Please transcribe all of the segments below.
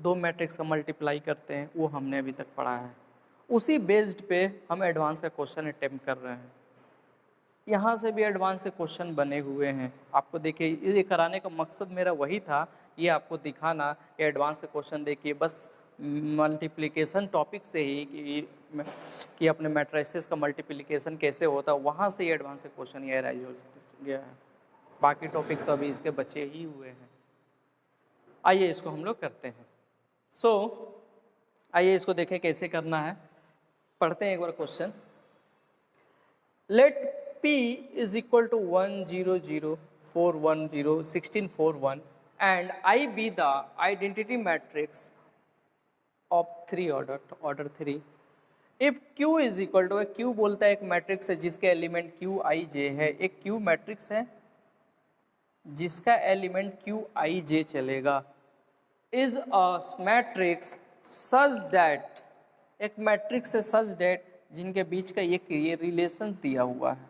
दो मैट्रिक्स का मल्टीप्लाई करते हैं वो हमने अभी तक पढ़ा है। उसी बेस्ड पे हम एडवांस का क्वेश्चन अटैम्प्ट कर रहे हैं। यहाँ से भी एडवांस के क्वेश्चन बने हुए हैं। आपको देखिए ये कराने का मकसद मेरा वही था ये आपको दिखाना कि एडवांस के क्वेश्चन देखिए बस मल्टीप्लिकेशन टॉपिक से ही कि, कि अपने मैट्रिसेस का मल्टीप्लिकेशन कैसे होता है वहाँ से ही एडवांस क्वेश्चन ये राइज हो गया है। बाकी टॉपिक तो अभी इसके बचे ही हुए हैं। आइए इसको हम लोग करते हैं। सो so, आइए इसको देखें कैसे करना है। पढ़ते हैं एक बार question let P is equal to 1 0 0 4 1 0 16 4 1 and I be the identity matrix of 3 order order 3 if Q is equal to Q बोलता है एक मैट्रिक्स है जिसके एलिमेंट Q I J है। एक Q मैट्रिक्स है जिसका एलिमेंट Q I J चलेगा। Is a matrix such that, एक मैट्रिक्स है सच डेट जिनके बीच का एक ये रिलेशन दिया हुआ है।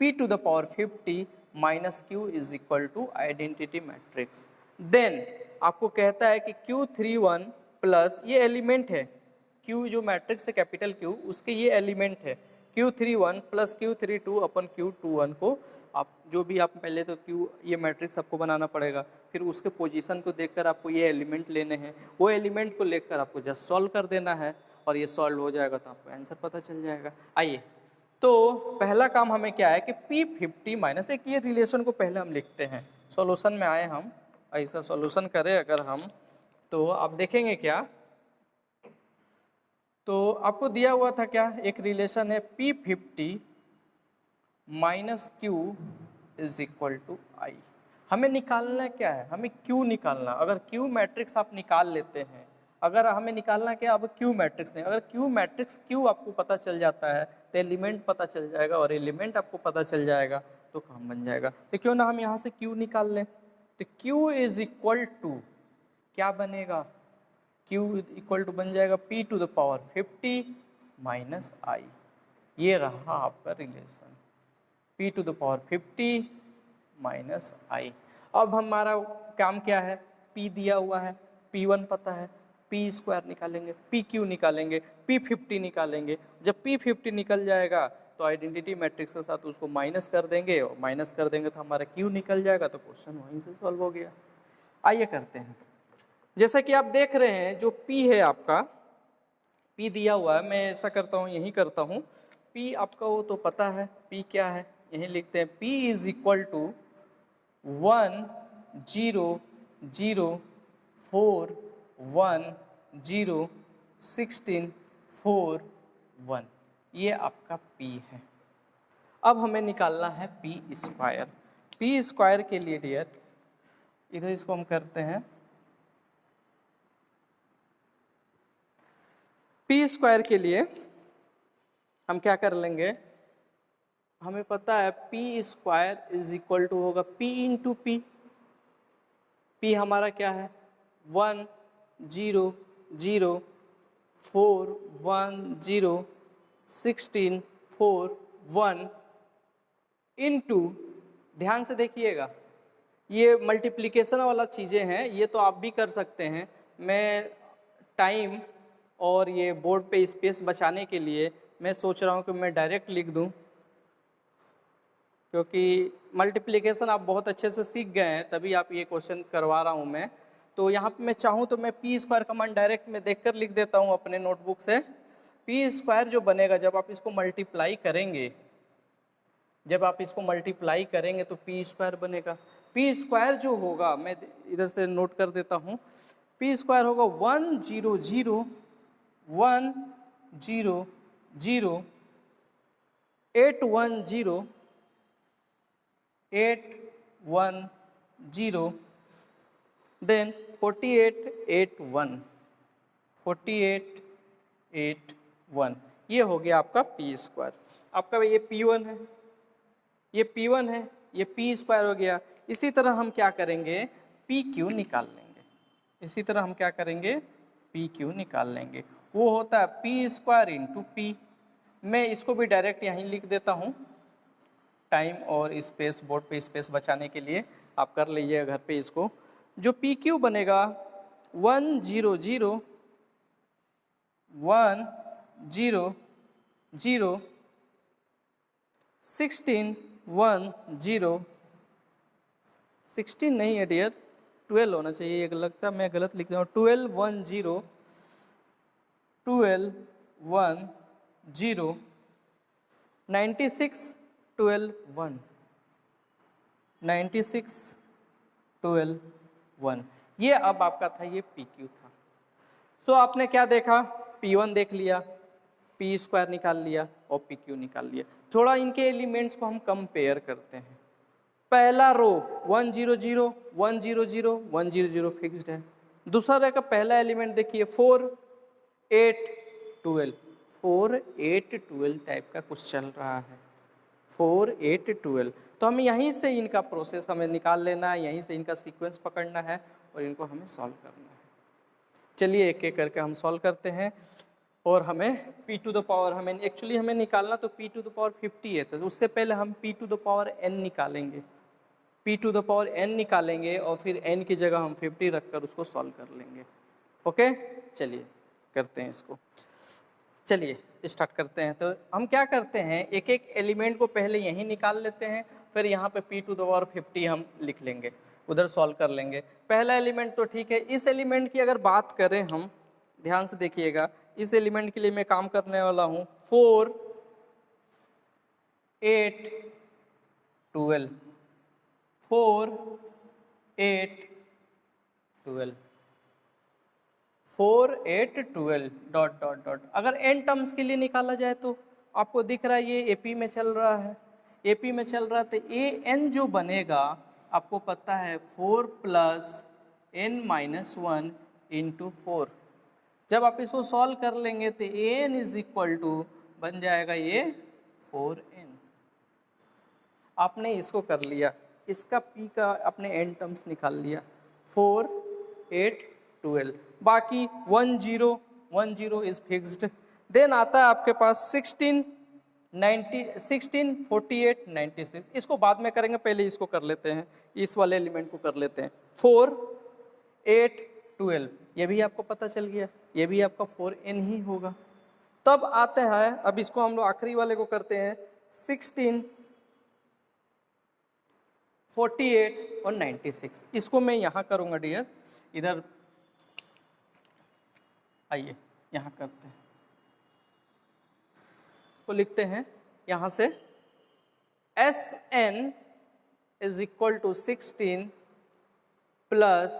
P to the power 50 minus Q is equal to identity matrix then आपको कहता है कि क्यू थ्री वन प्लस ये एलिमेंट है। क्यू जो मैट्रिक्स है कैपिटल क्यू उसके ये एलिमेंट है। Q three one plus Q three two upon Q two one को आप जो भी आप पहले तो क्यू ये मैट्रिक्स आपको बनाना पड़ेगा। फिर उसके पोजीशन को देखकर आपको ये एलिमेंट लेने हैं। वो एलिमेंट को लेकर आपको जस्ट सॉल्व कर देना है और ये सॉल्व हो जाएगा तो आपको आंसर पता चल जाएगा। आइए। तो पहला काम हमें क्या है कि P फिफ्टी माइनस एक ये रिलेशन को पहले हम लिखते हैं। सॉल्यूशन में आए हम, ऐसा सॉल्यूशन करें अगर हम तो आप देखेंगे क्या? तो आपको दिया हुआ था क्या? एक रिलेशन है P fifty minus Q is equal to I हमें निकालना क्या है? हमें क्यू निकालना। अगर क्यू मैट्रिक्स आप निकाल लेते हैं, अगर हमें निकालना क्या? अब क्यू मैट्रिक्स नहीं। अगर क्यू मैट्रिक्स क्यू आपको पता चल जाता है तो एलिमेंट पता चल जाएगा और एलिमेंट आपको पता चल जाएगा तो काम बन जाएगा। तो क्यों ना हम यहाँ से क्यू निकाल लें? तो क्यू इज़ इक्वल टू क्या बनेगा? क्यू इक्वल टू बन जाएगा P to the power fifty minus I ये रहा आपका relation P to the power fifty minus I अब हमारा काम क्या है? पी दिया हुआ है पी वन पता है पी स्क्वायर निकालेंगे पी क्यू निकालेंगे पी फिफ्टी निकालेंगे. जब पी फिफ्टी निकल जाएगा तो आइडेंटिटी मैट्रिक्स के साथ उसको माइनस कर देंगे और माइनस कर देंगे तो हमारा क्यू निकल जाएगा तो क्वेश्चन वहीं से सॉल्व हो गया. आइए करते हैं. जैसा कि आप देख रहे हैं, जो पी है आपका, पी दिया हुआ है, मैं ऐसा करता हूँ, यही करता हूँ। पी आपका वो तो पता है, पी क्या है, यही लिखते हैं। P is equal to one zero zero four one zero sixteen four one ये आपका पी है। अब हमें निकालना है पी स्क्वायर पी स्क्वायर के लिए डियर इधर इसको हम करते हैं। पी स्क्वायर के लिए हम क्या कर लेंगे? हमें पता है P square is equal to होगा पी इंटू पी पी हमारा क्या है? One zero zero four one zero sixteen four one into ध्यान से देखिएगा, ये मल्टीप्लिकेशन वाला चीज़ें हैं, ये तो आप भी कर सकते हैं। मैं टाइम और ये बोर्ड पे स्पेस बचाने के लिए मैं सोच रहा हूँ कि मैं डायरेक्ट लिख दूँ, क्योंकि मल्टीप्लिकेशन आप बहुत अच्छे से सीख गए हैं, तभी आप ये क्वेश्चन करवा रहा हूँ मैं। तो यहाँ पे मैं चाहूँ तो मैं पी स्क्वायर कमांड डायरेक्ट में देखकर लिख देता हूँ अपने नोटबुक से। पी स्क्वायर जो बनेगा, जब आप इसको मल्टीप्लाई करेंगे, जब आप इसको मल्टीप्लाई करेंगे तो पी स्क्वायर बनेगा। पी स्क्वायर जो होगा, मैं इधर से नोट कर देता हूँ। पी स्क्वायर होगा one zero zero one zero zero eight one zero eight one zero then forty eight eight one forty eight eight one ये हो गया आपका पी स्क्वायर आपका ये पी वन है ये पी वन है ये पी स्क्वायर हो गया इसी तरह हम क्या करेंगे पी क्यू निकाल लेंगे इसी तरह हम क्या करेंगे पी क्यू निकाल लेंगे वो होता है पी स्क्वायर इंटू पी मैं इसको भी डायरेक्ट यहीं लिख देता हूँ। टाइम और स्पेस बोर्ड पे स्पेस बचाने के लिए आप कर लीजिए घर पे इसको। जो पी क्यू बनेगा one zero zero one zero zero sixteen one zero sixteen नहीं है डियर ट्वेल्व होना चाहिए एक लगता है मैं गलत लिख रहा हूँ twelve one zero twelve one zero ninety six twelve one ninety six twelve one ये अब आपका था ये पी क्यू था। सो so, आपने क्या देखा? पी वन देख लिया पी स्क्वायर निकाल लिया और पी क्यू निकाल लिया। थोड़ा इनके एलिमेंट्स को हम कंपेयर करते हैं। पहला row one zero zero one zero zero one zero zero fixed है। दूसरा का पहला एलिमेंट देखिए four eight twelve four eight twelve type का कुछ चल रहा है। फोर एट ट्वेल्व तो हमें यहीं से इनका प्रोसेस हमें निकाल लेना है, यहीं से इनका सीक्वेंस पकड़ना है और इनको हमें सॉल्व करना है। चलिए एक एक करके हम सॉल्व करते हैं और हमें p टू द पावर हमें एक्चुअली हमें निकालना तो p टू द पावर 50 है तो उससे पहले हम p to the power n निकालेंगे। p to the power n निकालेंगे और फिर n की जगह हम 50 रखकर उसको सॉल्व कर लेंगे। ओके चलिए। करते हैं इसको। चलिए स्टार्ट करते हैं। तो हम क्या करते हैं एक एक एलिमेंट को पहले यहीं निकाल लेते हैं, फिर यहाँ पे p to the power fifty हम लिख लेंगे, उधर सॉल्व कर लेंगे। पहला एलिमेंट तो ठीक है, इस एलिमेंट की अगर बात करें हम, ध्यान से देखिएगा, इस एलिमेंट के लिए मैं काम करने वाला हूँ four eight twelve four eight twelve four eight twelve dot dot dot. अगर एन टर्म्स के लिए निकाला जाए तो आपको दिख रहा है, ये एपी में चल रहा है। एपी में चल रहा है तो ए एन जो बनेगा, आपको पता है four plus n minus one into four. जब आप इसको सॉल्व कर लेंगे तो a n is equal to बन जाएगा ये फोर एन आपने इसको कर लिया। इसका पी का आपने एन टर्म्स निकाल लिया। फोर एट ट्वेल्व बाकी one zero one zero is fixed then आता है आपके पास sixteen ninety sixteen forty eight ninety six इसको बाद में करेंगे, पहले इसको कर लेते हैं। इस वाले एलिमेंट को कर लेते हैं। फोर एट ट्वेल्व ये भी आपको पता चल गया। ये भी आपका फोर एन ही होगा। तब आते हैं, अब इसको हम लोग आखिरी वाले को करते हैं। सिक्सटीन फोर्टी एट और नाइन्टी सिक्स इसको मैं यहाँ करूँगा डियर इधर आइए, यहाँ करते हैं। को लिखते हैं, यहाँ से s n is equal to sixteen plus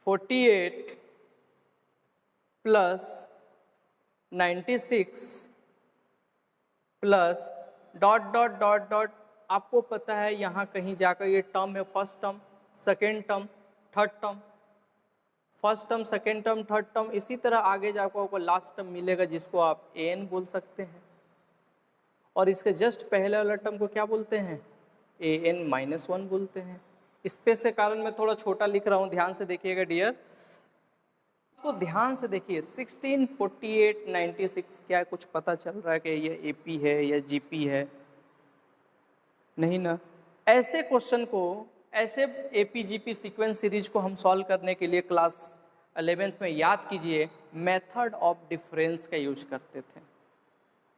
forty eight plus ninety six plus dot dot dot dot आपको पता है, यहाँ कहीं जाकर ये टर्म है first term second term third term first term second term third term इसी तरह आगे जाकर आपको लास्ट टर्म मिलेगा जिसको आप ए एन बोल सकते हैं। और इसके जस्ट पहले वाला टर्म को क्या बोलते हैं? ए एन माइनस वन बोलते हैं। स्पेस के कारण मैं थोड़ा छोटा लिख रहा हूँ ध्यान से देखिएगा डियर इसको ध्यान से देखिए 16, 48, 96 क्या कुछ पता चल रहा है कि ये एपी है या जीपी है? नहीं ना? ऐसे क्वेश्चन को ऐसे A P G P sequence series को हम सॉल्व करने के लिए क्लास अलेवेंथ में याद कीजिए मेथड ऑफ़ डिफरेंस का यूज़ करते थे।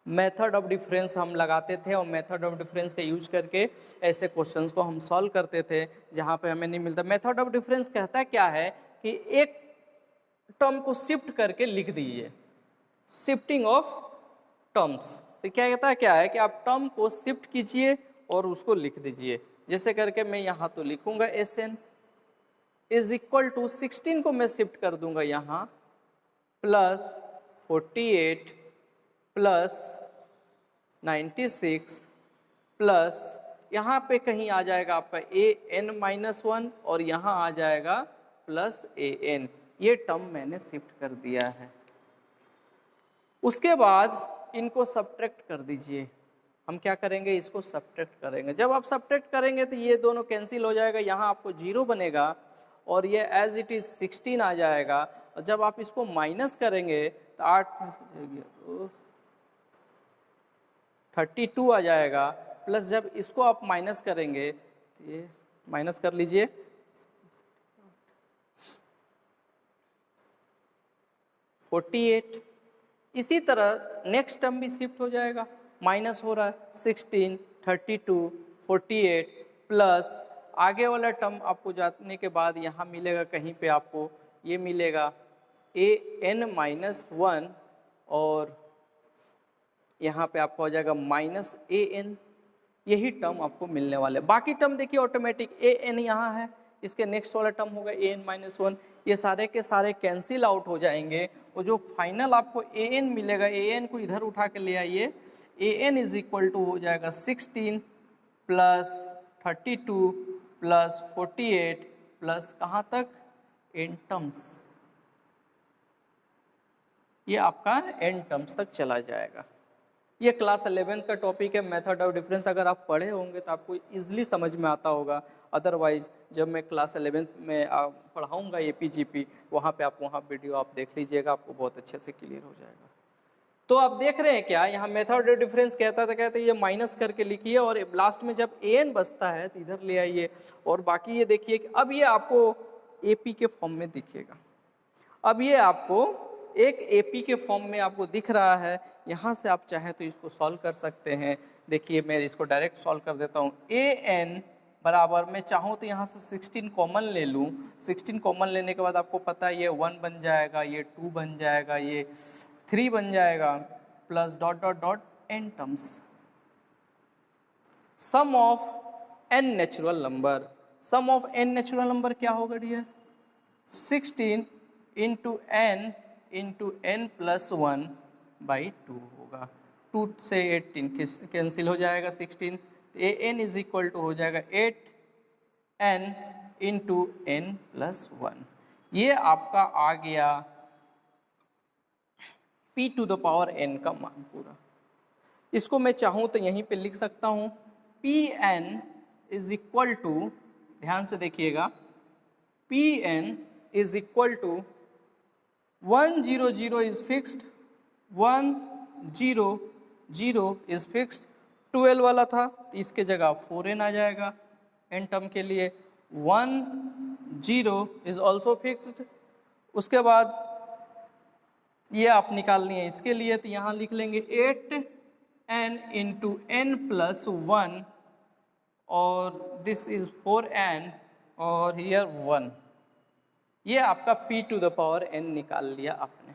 मेथड ऑफ़ डिफरेंस हम लगाते थे और मेथड ऑफ़ डिफरेंस का यूज़ करके ऐसे क्वेश्चंस को हम सॉल्व करते थे, जहाँ पे हमें नहीं मिलता। मेथड ऑफ़ डिफरेंस कहता क्या है कि एक टर्म को शिफ्ट करके लिख दीजिए। शिफ्टिंग ऑफ़ टर्म्स तो क्या कहता है क्या है कि आप टर्म को शिफ्ट कीजिए और उसको लिख दीजिए। जैसे करके मैं यहाँ तो लिखूँगा s n is equal to sixteen को मैं शिफ्ट कर दूँगा यहाँ plus forty eight plus ninety six plus यहाँ पे कहीं आ जाएगा आपका ए एन माइनस वन और यहाँ आ जाएगा प्लस ए एन ये टर्म मैंने शिफ्ट कर दिया है। उसके बाद इनको सब्ट्रैक्ट कर दीजिए। हम क्या करेंगे? इसको सब्ट्रैक्ट करेंगे। जब आप सब्ट्रैक्ट करेंगे तो ये दोनों कैंसिल हो जाएगा, यहाँ आपको ज़ीरो बनेगा और ये एज इट इज़ सिक्सटीन आ जाएगा। और जब आप इसको माइनस करेंगे तो आठ थर्टी टू आ जाएगा। प्लस जब इसको आप माइनस करेंगे तो ये माइनस कर लीजिए। 48 इसी तरह नेक्स्ट टर्म भी शिफ्ट हो जाएगा। माइनस हो रहा है sixteen, thirty two, forty eight plus. आगे वाला टर्म आपको जाने के बाद यहाँ मिलेगा, कहीं पे आपको ये मिलेगा। ए एन माइनस वन और यहाँ पे आपको हो जाएगा माइनस ए एन। यही टर्म आपको मिलने वाले। बाकी टर्म देखिए ऑटोमेटिक ए एन यहाँ है। इसके नेक्स्ट वाला टर्म होगा ए एन माइनस वन। ये सारे के सारे कैंसिल आउट हो जाएँगे। और जो फाइनल आपको ए एन मिलेगा ए एन को इधर उठा के ले आइए। A n is equal to हो जाएगा sixteen plus thirty two plus forty eight plus कहाँ तक? एन टर्म्स ये आपका एन टर्म्स तक चला जाएगा। ये क्लास अलेवेंथ का टॉपिक है, मेथड ऑफ़ डिफरेंस। अगर आप पढ़े होंगे तो आपको इजीली समझ में आता होगा। अदरवाइज़ जब मैं क्लास अलेवेंथ में पढ़ाऊँगा ए पी जी पी वहाँ पर आप, वहाँ वीडियो आप देख लीजिएगा, आपको बहुत अच्छे से क्लियर हो जाएगा। तो आप देख रहे हैं क्या? यहाँ मेथड ऑफ़ डिफरेंस कहता था, कहते ये माइनस करके लिखिए और लास्ट में जब ए एन बचता है तो इधर ले आइए। और बाकी ये देखिए अब ये आपको ए पी के फॉर्म में दिखेगा। अब ये आपको एक एपी के फॉर्म में आपको दिख रहा है, यहाँ से आप चाहें तो इसको सॉल्व कर सकते हैं। देखिए, मैं इसको डायरेक्ट सॉल्व कर देता हूँ। ए एन बराबर, मैं चाहूँ तो यहाँ से 16 कॉमन ले लूँ। 16 कॉमन लेने के बाद आपको पता है ये वन बन जाएगा, ये टू बन जाएगा, ये थ्री बन जाएगा plus dot dot dot n terms sum of n natural number sum of n natural number क्या होगा dear 16 into n into n plus one by two होगा। टू से एटीन कैंसिल हो जाएगा सिक्सटीन तो a n is equal to हो जाएगा eight n into n plus one ये आपका आ गया p to the power n का मान पूरा। इसको मैं चाहूँ तो यहीं पे लिख सकता हूँ। P n is equal to ध्यान से देखिएगा p n is equal to one zero zero is fixed one zero zero is fixed twelve वाला था तो इसके जगह फोर एन आ जाएगा एन टर्म के लिए one zero is also fixed उसके बाद ये आप निकालनी है इसके लिए तो यहाँ लिख लेंगे eight n into n plus one और दिस इज़ फोर एन और हियर वन ये आपका p to the power n निकाल लिया आपने।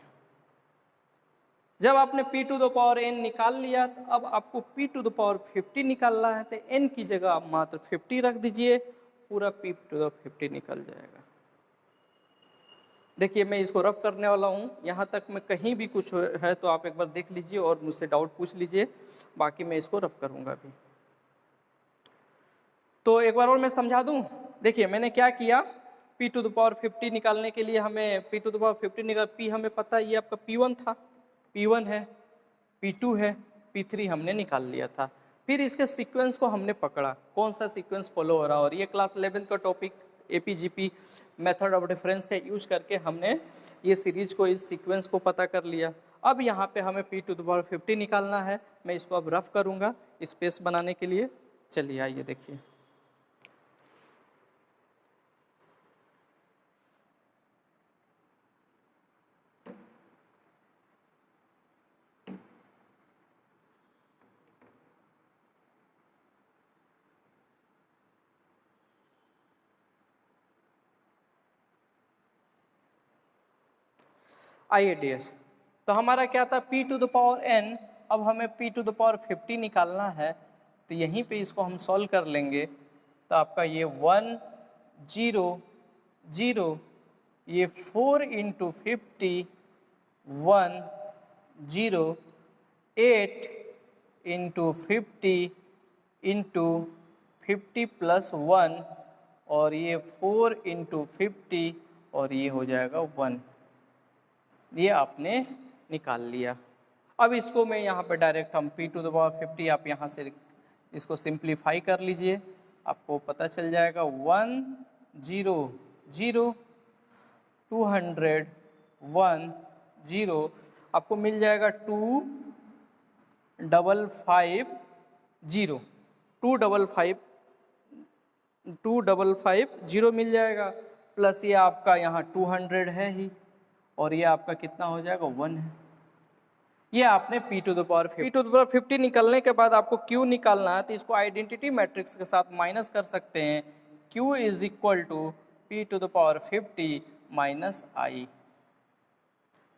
जब आपने p to the power n निकाल लिया तो अब आपको p टू द पावर 50 निकालना है तो n की जगह आप मात्र 50 रख दीजिए, पूरा p टू द 50 निकल जाएगा। देखिए, मैं इसको रफ करने वाला हूँ। यहाँ तक मैं कहीं भी कुछ है तो आप एक बार देख लीजिए और मुझसे डाउट पूछ लीजिए। बाकी मैं इसको रफ करूँगा अभी। तो एक बार और मैं समझा दूँ? देखिए, मैंने क्या किया? P to the power fifty निकालने के लिए हमें p to the power fifty निकाल पी हमें पता ये आपका पी वन था। पी वन है पी टू है पी थ्री हमने निकाल लिया था। फिर इसके सीक्वेंस को हमने पकड़ा। कौन सा सीक्वेंस फॉलो हो रहा और ये क्लास इलेवेंथ का topic A P G P method of difference का यूज़ करके हमने ये सीरीज़ को, इस सीक्वेंस को पता कर लिया। अब यहाँ पे हमें p to the power fifty निकालना है। मैं इसको अब रफ करूँगा स्पेस बनाने के लिए। चलिए आइए देखिए। डियर तो हमारा क्या था? P to the power n अब हमें पी टू द पावर 50 निकालना है तो यहीं पे इसको हम सॉल्व कर लेंगे। तो आपका ये वन ज़ीरो ज़ीरो ये four into fifty one zero eight into fifty into fifty plus one और ये फोर इंटू फिफ्टी और ये हो जाएगा वन ये आपने निकाल लिया। अब इसको मैं यहाँ पर डायरेक्ट हम p to the power fifty आप यहाँ से इसको सिंप्लीफाई कर लीजिए। आपको पता चल जाएगा one zero zero two hundred one zero आपको मिल जाएगा two double five zero two double five two double five zero मिल जाएगा। प्लस ये आपका यहाँ टू हंड्रेड है ही। और ये आपका कितना हो जाएगा? वन है। ये आपने p to the power p to the power fifty निकलने के बाद आपको q निकालना है तो इसको आइडेंटिटी मैट्रिक्स के साथ माइनस कर सकते हैं। Q is equal to p to the power fifty minus I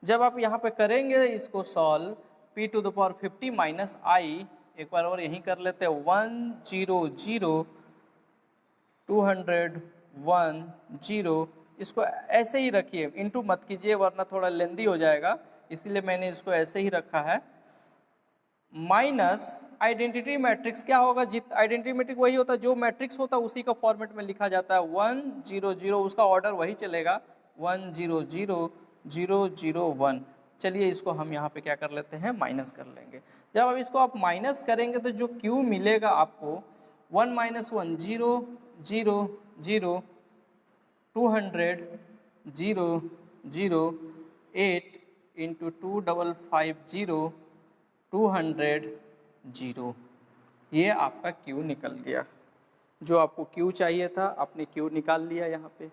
जब आप यहाँ पे करेंगे इसको solve p to the power fifty minus I एक बार और यहीं कर लेते हैं। One zero zero two hundred one zero इसको ऐसे ही रखिए इनटू मत कीजिए, वरना थोड़ा लेंदी हो जाएगा। इसीलिए मैंने इसको ऐसे ही रखा है। माइनस आइडेंटिटी मैट्रिक्स, क्या होगा? जित आइडेंटिटी मैट्रिक्स वही होता है, जो मैट्रिक्स होता है, उसी का फॉर्मेट में लिखा जाता है। वन ज़ीरो ज़ीरो, उसका ऑर्डर वही चलेगा। One zero zero zero zero one. चलिए इसको हम यहाँ पे क्या कर लेते हैं? माइनस कर लेंगे। जब अब इसको आप माइनस करेंगे तो जो क्यू मिलेगा आपको, one minus one zero zero zero two hundred zero zero eight into two double five zero two hundred zero ये आपका क्यू निकल गया। जो आपको क्यू चाहिए था, आपने क्यू निकाल लिया यहाँ पे।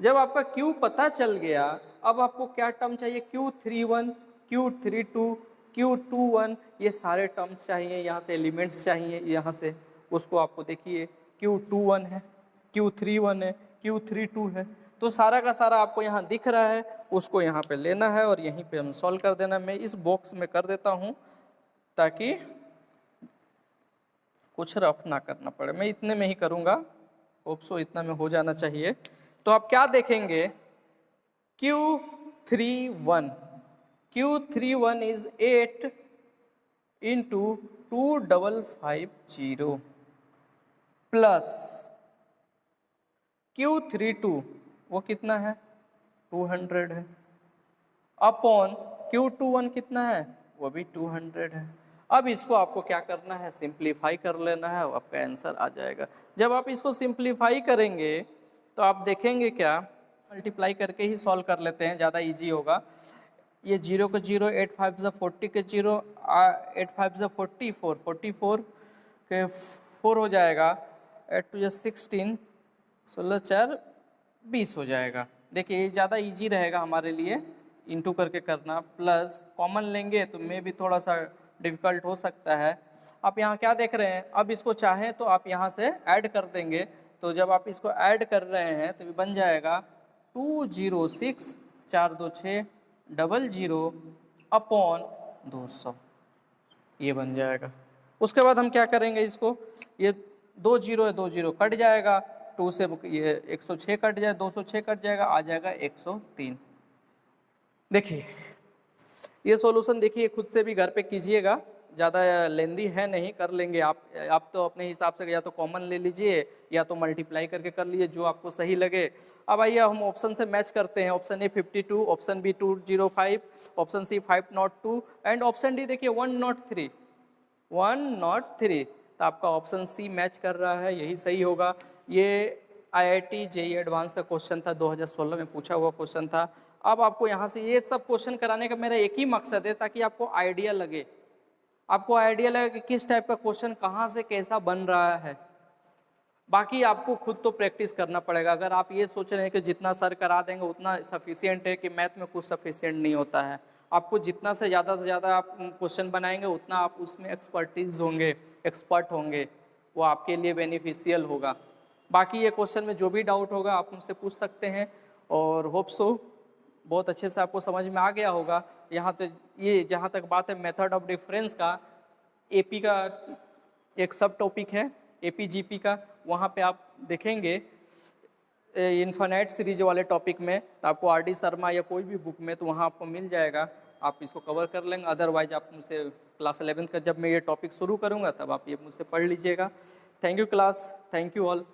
जब आपका क्यू पता चल गया, अब आपको क्या टर्म चाहिए? Q three one q three two q two one, ये सारे टर्म्स चाहिए, यहाँ से एलिमेंट्स चाहिए, यहाँ से। उसको आपको देखिए क्यू टू वन है क्यू थ्री वन है क्यू थ्री टू है। तो सारा का सारा आपको यहाँ दिख रहा है, उसको यहाँ पे लेना है और यहीं पे हम सॉल्व कर देना। मैं इस बॉक्स में कर देता हूँ ताकि कुछ रफ ना करना पड़े। मैं इतने में ही करूँगा। होप्सो इतना में हो जाना चाहिए। तो आप क्या देखेंगे? Q three one q three one is eight into two double five zero plus q three two वो कितना है? टू हंड्रेड है। अपॉन क्यू टू वन कितना है? वो भी टू हंड्रेड है। अब इसको आपको क्या करना है? सिंप्लीफाई कर लेना है। आपका आंसर आ जाएगा। जब आप इसको सिंप्लीफाई करेंगे तो आप देखेंगे क्या? मल्टीप्लाई करके ही सॉल्व कर लेते हैं। ज़्यादा इजी होगा। ये ज़ीरो का ज़ीरो एट फाइव ज़ा फोर्टी के ज़ीरो एट फाइव ज़ा फोर्टी फोर फोर्टी फोर के फोर हो जाएगा। एट टू जो सिक्सटीन सोलह चार बीस हो जाएगा। देखिए, ये ज़्यादा इजी रहेगा हमारे लिए। इंटू करके करना। प्लस कॉमन लेंगे तो मे भी थोड़ा सा डिफ़िकल्ट हो सकता है। आप यहाँ क्या देख रहे हैं? अब इसको चाहें तो आप यहाँ से ऐड कर देंगे। तो जब आप इसको ऐड कर रहे हैं तो बन जाएगा टू ज़ीरो सिक्स चार दो छः डबल ज़ीरो अपॉन दो सौ। ये बन जाएगा। उसके बाद हम क्या करेंगे इसको? ये दो ज़ीरो है, दो ज़ीरो कट जाएगा। टू से ये 106 कट जाए 206 कट जाएगा, आ जाएगा 103 देखिए, ये सॉल्यूशन देखिए, खुद से भी घर पे कीजिएगा, ज़्यादा लेंदी है नहीं, कर लेंगे आप। आप तो अपने हिसाब से या तो कॉमन ले लीजिए, या तो मल्टीप्लाई करके कर लीजिए जो आपको सही लगे। अब आइए, हम ऑप्शन से मैच करते हैं। Option A fifty two option B two zero five option C five not two and option D देखिए one not three one not three तो आपका ऑप्शन सी मैच कर रहा है, यही सही होगा। ये आईआईटी जेई एडवांस का क्वेश्चन था 2016 में पूछा हुआ क्वेश्चन था। अब आपको यहाँ से ये सब क्वेश्चन कराने का मेरा एक ही मकसद है, ताकि आपको आइडिया लगे। आपको आइडिया लगे कि किस टाइप का क्वेश्चन कहाँ से कैसा बन रहा है। बाकी आपको खुद तो प्रैक्टिस करना पड़ेगा। अगर आप ये सोच रहे हैं कि जितना सर करा देंगे, उतना सफिशियंट है कि मैथ में कुछ सफिशियंट नहीं होता है। आपको जितना से ज़्यादा से ज़्यादा आप क्वेश्चन बनाएँगे, उतना आप उसमें एक्सपर्टीज होंगे एक्सपर्ट होंगे। वो आपके लिए बेनिफिशियल होगा। बाकी ये क्वेश्चन में जो भी डाउट होगा, आप उनसे पूछ सकते हैं और होप सो बहुत अच्छे से आपको समझ में आ गया होगा। यहाँ तो ये जहाँ तक बात है मेथड ऑफ़ डिफरेंस का एपी का एक सब टॉपिक है एपी जीपी का, वहाँ पे आप देखेंगे इन्फानाइट सीरीज़ वाले टॉपिक में तो आपको आर डी शर्मा या कोई भी बुक में तो वहाँ आपको मिल जाएगा। आप इसको कवर कर लेंगे। अदरवाइज़ आप मुझसे क्लास एलेवेंथ का जब मैं ये टॉपिक शुरू करूँगा, तब आप ये मुझसे पढ़ लीजिएगा। Thank you class thank you all